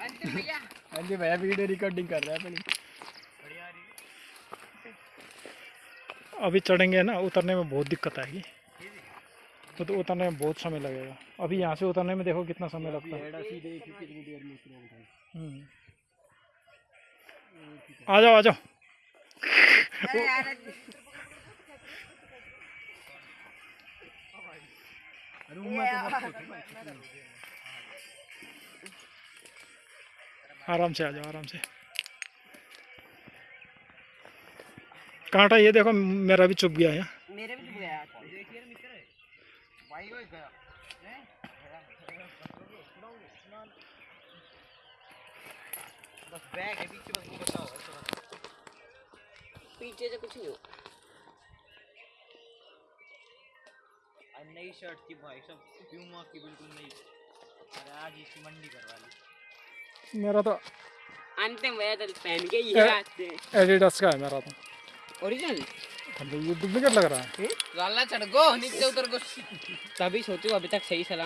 हाँ जी भैया video recording कर रहा है अपनी। अभी चढ़ेंगे ना उतरने में बहुत दिक्कत आएगी। तो, तो उतरने में बहुत समय लगेगा। अभी यहाँ से उतरने में देखो कितना समय लगता है। हम्म। आ जाओ आ जाओ। रूम में तो आराम से आ जाओ आराम से। कांटा ये देखो मेरा भी चुप गया है। मेरे भी चुप गया बस बैग है पीछे बस बताओ पीछे से कुछ नहीं हो। नई शर्ट थी भाई सब प्यूमा की बिल्कुल नई। अरे आज इसकी मंडी करवा ली। मेरा तो अंतिम भैया तो पहन के ये आते हैं। एडिडास का है मेरा तो। ओरिजिनल ये डुप्लीकेट लग रहा है। लाला चढ़ गो नीचे उतर गो। तभी सोचो अभी तक सही सलाम